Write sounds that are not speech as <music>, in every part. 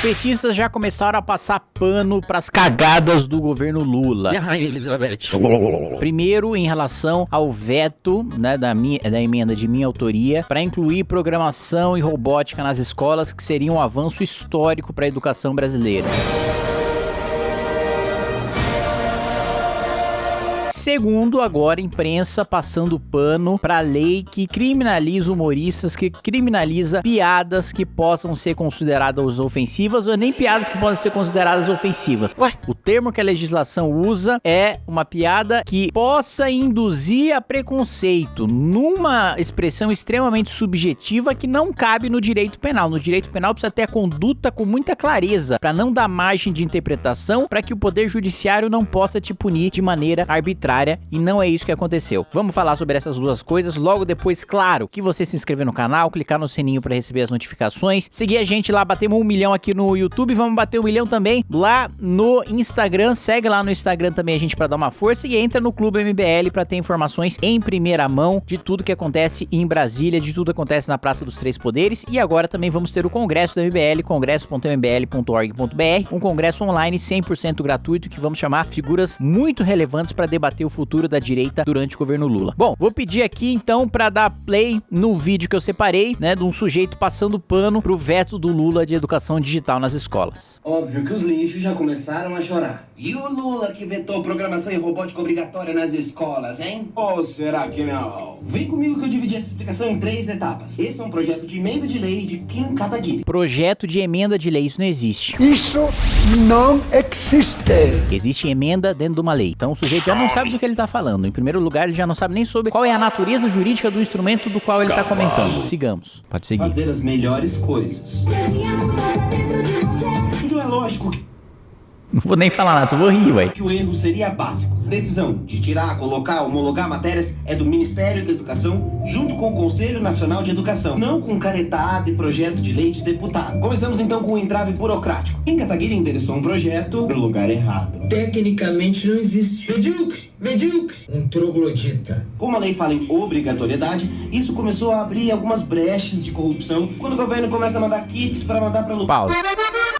petistas já começaram a passar pano pras cagadas do governo Lula. <laughs> Primeiro, em relação ao veto né, da, minha, da emenda de minha autoria para incluir programação e robótica nas escolas, que seria um avanço histórico para a educação brasileira. Segundo, agora, imprensa passando pano pra lei que criminaliza humoristas, que criminaliza piadas que possam ser consideradas ofensivas, ou nem piadas que possam ser consideradas ofensivas. Ué? O termo que a legislação usa é uma piada que possa induzir a preconceito, numa expressão extremamente subjetiva que não cabe no direito penal. No direito penal precisa ter a conduta com muita clareza, para não dar margem de interpretação, para que o poder judiciário não possa te punir de maneira arbitrária e não é isso que aconteceu. Vamos falar sobre essas duas coisas logo depois, claro, que você se inscrever no canal, clicar no sininho para receber as notificações, seguir a gente lá, batemos um milhão aqui no YouTube, vamos bater um milhão também lá no Instagram, segue lá no Instagram também a gente para dar uma força e entra no Clube MBL para ter informações em primeira mão de tudo que acontece em Brasília, de tudo que acontece na Praça dos Três Poderes e agora também vamos ter o congresso do MBL, congresso.mbl.org.br, um congresso online 100% gratuito que vamos chamar figuras muito relevantes para debater debater o futuro da direita durante o governo Lula. Bom, vou pedir aqui então para dar play no vídeo que eu separei, né, de um sujeito passando pano pro veto do Lula de educação digital nas escolas. Óbvio que os lixos já começaram a chorar. E o Lula que vetou programação e robótica obrigatória nas escolas, hein? Ou será que não? Vem comigo que eu dividi essa explicação em três etapas. Esse é um projeto de emenda de lei de Kim Kataguiri. Projeto de emenda de lei, isso não existe. Isso não existe. Existe emenda dentro de uma lei. Então o sujeito já não sabe do que ele tá falando. Em primeiro lugar, ele já não sabe nem sobre qual é a natureza jurídica do instrumento do qual ele tá comentando. Sigamos. Pode seguir. Fazer as melhores coisas. Então é lógico que Não vou nem falar nada, só vou rir, ué. que o erro seria básico. Decisão de tirar, colocar, homologar matérias é do Ministério da Educação junto com o Conselho Nacional de Educação, não com caretada e projeto de lei de deputado. Começamos então com um entrave burocrático. Kim Kataguiri endereçou um projeto no lugar errado. Tecnicamente não existe. Medíocre, medíocre, um troglodita. Como a lei fala em obrigatoriedade, isso começou a abrir algumas brechas de corrupção quando o governo começa a mandar kits para mandar para Pausa.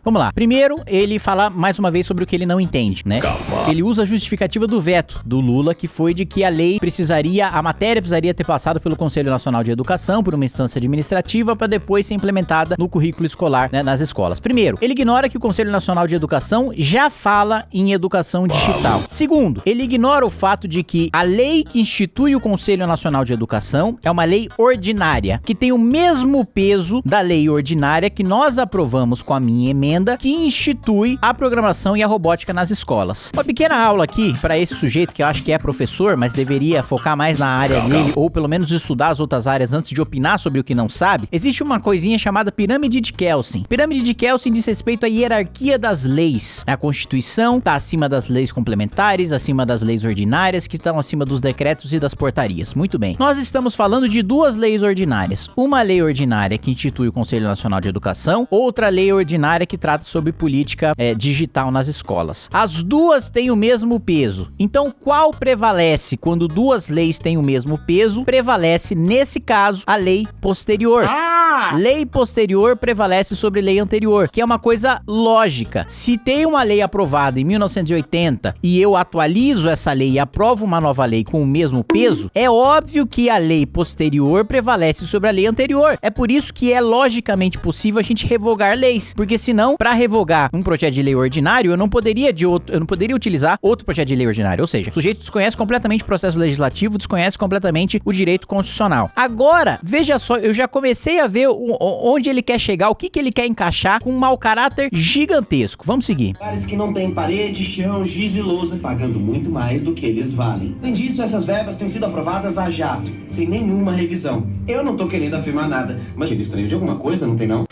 Vamos lá. Primeiro, ele fala mais uma vez sobre o que ele não entende, né? Ele usa a justificativa do veto do Lula, que foi de que a lei precisaria, a matéria precisaria ter passado pelo Conselho Nacional de Educação por uma instância administrativa para depois ser implementada no currículo escolar né, nas escolas. Primeiro, ele ignora que o Conselho Nacional de Educação já fala em educação digital. Segundo, ele ignora o fato de que a lei que institui o Conselho Nacional de Educação é uma lei ordinária, que tem o mesmo peso da lei ordinária que nós aprovamos com a minha emenda que institui a programação e a robótica nas escolas. Uma pequena aula aqui para esse sujeito que eu acho que é professor, mas deveria focar mais na área dele ou pelo menos estudar as outras áreas antes de opinar sobre o que não sabe. Existe uma coisinha chamada pirâmide de Kelsen. Pirâmide de Kelsen diz respeito à hierarquia das leis. A Constituição está acima das leis complementares, acima das leis ordinárias, que estão acima dos decretos e das portarias. Muito bem. Nós estamos falando de duas leis ordinárias. Uma lei ordinária que institui o Conselho Nacional de Educação, outra lei ordinária que trata sobre política é, digital nas escolas. As duas têm o mesmo peso. Então, qual prevalece quando duas leis têm o mesmo peso? Prevalece, nesse caso, a lei posterior. Ah! Lei posterior prevalece sobre lei anterior, que é uma coisa lógica. Se tem uma lei aprovada em 1980 e eu atualizo essa lei e aprovo uma nova lei com o mesmo peso, é óbvio que a lei posterior prevalece sobre a lei anterior. É por isso que é logicamente possível a gente revogar leis, porque senão, para revogar um projeto de lei ordinário, eu não poderia de outro, eu não poderia utilizar outro projeto de lei ordinário, ou seja, o sujeito desconhece completamente o processo legislativo, desconhece completamente o direito constitucional. Agora, veja só, eu já comecei a ver onde ele quer chegar, o que que ele quer encaixar com um mau caráter gigantesco. Vamos seguir. Lugares que não têm parede, chão, giz e lousa, pagando muito mais do que eles valem. Além disso, essas verbas têm sido aprovadas a jato, sem nenhuma revisão. Eu não tô querendo afirmar nada, mas ele estranho de alguma coisa, não tem não?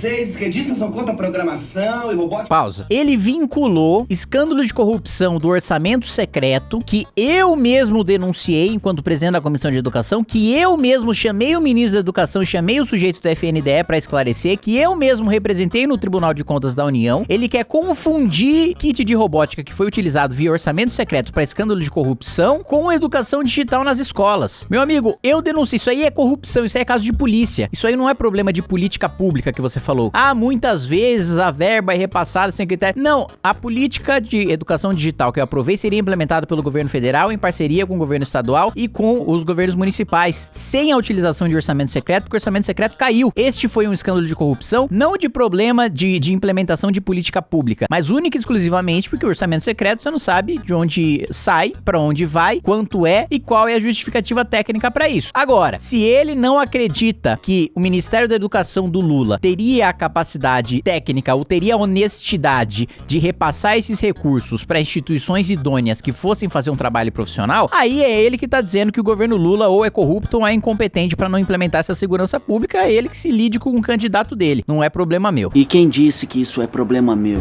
Vocês, esquerdistas, são contra programação e robótica. Pausa. Ele vinculou escândalo de corrupção do orçamento secreto, que eu mesmo denunciei enquanto presidente da Comissão de Educação, que eu mesmo chamei o ministro da Educação, chamei o sujeito do FNDE para esclarecer, que eu mesmo representei no Tribunal de Contas da União. Ele quer confundir kit de robótica que foi utilizado via orçamento secreto para escândalo de corrupção com educação digital nas escolas. Meu amigo, eu denuncio. Isso aí é corrupção, isso aí é caso de polícia. Isso aí não é problema de política pública que você falou. Ah, muitas vezes a verba é repassada sem critério. Não, a política de educação digital que eu aprovei seria implementada pelo governo federal em parceria com o governo estadual e com os governos municipais, sem a utilização de orçamento secreto, porque o orçamento secreto caiu. Este foi um escândalo de corrupção, não de problema de, de implementação de política pública, mas única e exclusivamente porque o orçamento secreto você não sabe de onde sai, para onde vai, quanto é e qual é a justificativa técnica para isso. Agora, se ele não acredita que o Ministério da Educação do Lula teria a capacidade técnica ou teria a honestidade de repassar esses recursos para instituições idôneas que fossem fazer um trabalho profissional, aí é ele que tá dizendo que o governo Lula ou é corrupto ou é incompetente para não implementar essa segurança pública, é ele que se lide com o candidato dele, não é problema meu. E quem disse que isso é problema meu?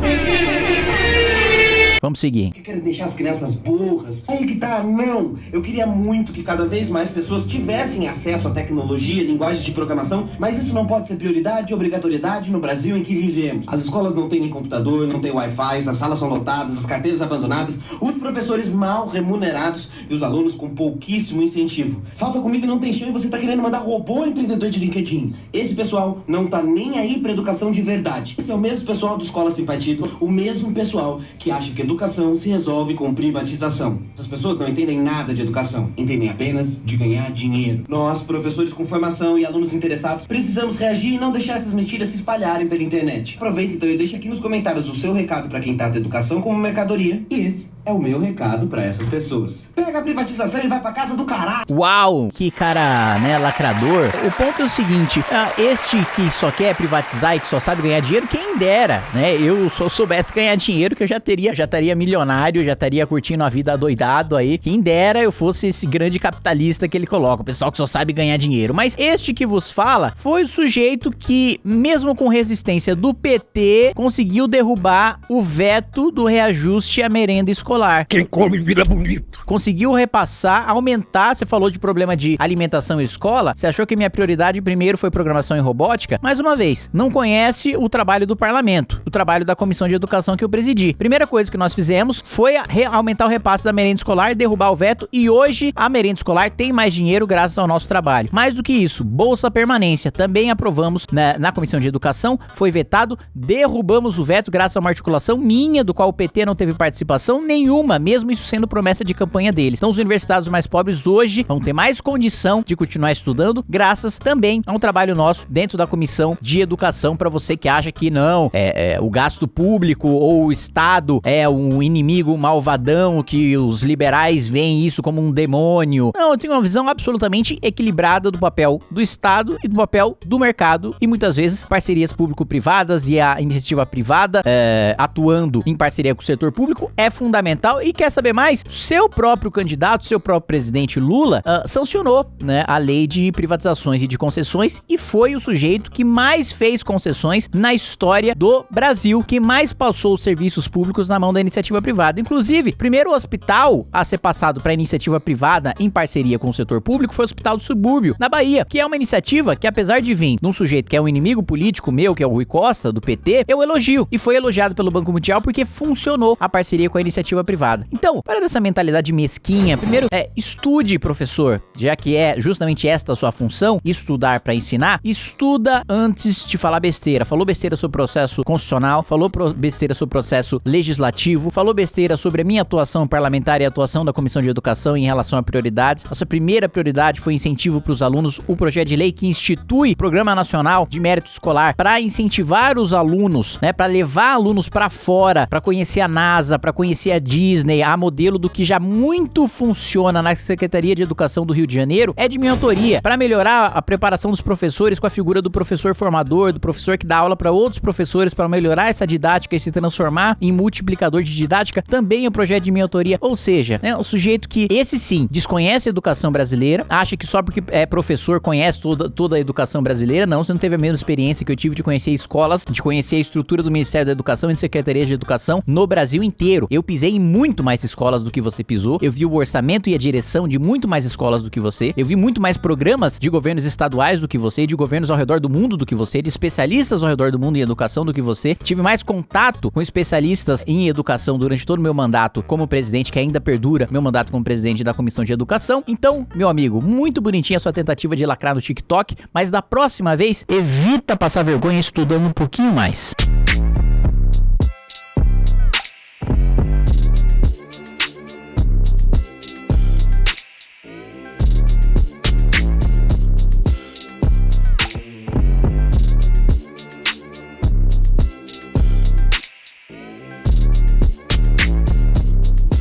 Vamos seguir. Que querem deixar as crianças burras. Aí que tá, não. Eu queria muito que cada vez mais pessoas tivessem acesso à tecnologia, linguagens de programação, mas isso não pode ser prioridade e obrigatoriedade no Brasil em que vivemos. As escolas não têm nem computador, não têm Wi-Fi, as salas são lotadas, as carteiras abandonadas, os professores mal remunerados e os alunos com pouquíssimo incentivo. Falta comida e não tem chão e você tá querendo mandar robô empreendedor de LinkedIn. Esse pessoal não tá nem aí pra educação de verdade. Esse é o mesmo pessoal do Escola Sem Partido, o mesmo pessoal que acha que educação se resolve com privatização. Essas pessoas não entendem nada de educação, entendem apenas de ganhar dinheiro. Nós, professores com formação e alunos interessados, precisamos reagir e não deixar essas mentiras se espalharem pela internet. Aproveita então e deixa aqui nos comentários o seu recado para quem trata educação como mercadoria. E esse é o meu recado para essas pessoas. Pega a privatização e vai pra casa do caralho. Uau, que cara, né, lacrador. O ponto é o seguinte, ah, este que só quer privatizar e que só sabe ganhar dinheiro, quem dera, né? Eu só soubesse ganhar dinheiro que eu já teria, já estaria milionário, já estaria curtindo a vida doidado aí. Quem dera eu fosse esse grande capitalista que ele coloca, o pessoal que só sabe ganhar dinheiro. Mas este que vos fala foi o sujeito que, mesmo com resistência do PT, conseguiu derrubar o veto do reajuste à merenda escolar. Quem come vira bonito. Conseguiu repassar, aumentar. Você falou de problema de alimentação e escola. Você achou que minha prioridade primeiro foi programação e robótica? Mais uma vez, não conhece o trabalho do parlamento, o trabalho da comissão de educação que eu presidi. Primeira coisa que nós fizemos foi aumentar o repasse da merenda escolar, derrubar o veto e hoje a merenda escolar tem mais dinheiro graças ao nosso trabalho. Mais do que isso, bolsa permanência também aprovamos na, na comissão de educação, foi vetado, derrubamos o veto graças a uma articulação minha do qual o PT não teve participação nenhuma, mesmo isso sendo promessa de campanha deles. Então os universitários mais pobres hoje vão ter mais condição de continuar estudando, graças também a um trabalho nosso dentro da comissão de educação para você que acha que não, é, é, o gasto público ou o Estado é um inimigo malvadão, que os liberais veem isso como um demônio. Não, eu tenho uma visão absolutamente equilibrada do papel do Estado e do papel do mercado e muitas vezes parcerias público-privadas e a iniciativa privada é, atuando em parceria com o setor público é fundamental. E quer saber mais? Seu próprio candidato, seu próprio presidente Lula, ah, sancionou né, a lei de privatizações e de concessões e foi o sujeito que mais fez concessões na história do Brasil, que mais passou os serviços públicos na mão da iniciativa privada. Inclusive, primeiro hospital a ser passado para iniciativa privada em parceria com o setor público foi o Hospital do Subúrbio, na Bahia, que é uma iniciativa que, apesar de vir de um sujeito que é um inimigo político meu, que é o Rui Costa, do PT, eu elogio. E foi elogiado pelo Banco Mundial porque funcionou a parceria com a iniciativa privada. Então, para dessa mentalidade mesquinha, primeiro, é, estude, professor, já que é justamente esta a sua função, estudar para ensinar, estuda antes de falar besteira. Falou besteira sobre o processo constitucional, falou besteira sobre o processo legislativo, falou besteira sobre a minha atuação parlamentar e a atuação da Comissão de Educação em relação a prioridades. Nossa primeira prioridade foi incentivo para os alunos, o projeto de lei que institui Programa Nacional de Mérito Escolar para incentivar os alunos, né, para levar alunos para fora, para conhecer a NASA, para conhecer a Disney, a modelo do que já muito funciona na Secretaria de Educação do Rio de Janeiro, é de minha autoria, para melhorar a preparação dos professores com a figura do professor formador, do professor que dá aula para outros professores, para melhorar essa didática e se transformar em multiplicador de didática, também é um projeto de minha autoria. Ou seja, né, o sujeito que, esse sim, desconhece a educação brasileira, acha que só porque é professor conhece toda, toda a educação brasileira, não, você não teve a mesma experiência que eu tive de conhecer escolas, de conhecer a estrutura do Ministério da Educação e de Secretaria de Educação no Brasil inteiro. Eu pisei em muito mais escolas do que você pisou, eu vi o orçamento e a direção de muito mais escolas do que você, eu vi muito mais programas de governos estaduais do que você, de governos ao redor do mundo do que você, de especialistas ao redor do mundo em educação do que você, tive mais contato com especialistas em educação durante todo o meu mandato como presidente, que ainda perdura meu mandato como presidente da Comissão de Educação. Então, meu amigo, muito bonitinha a sua tentativa de lacrar no TikTok, mas da próxima vez, evita passar vergonha estudando um pouquinho mais.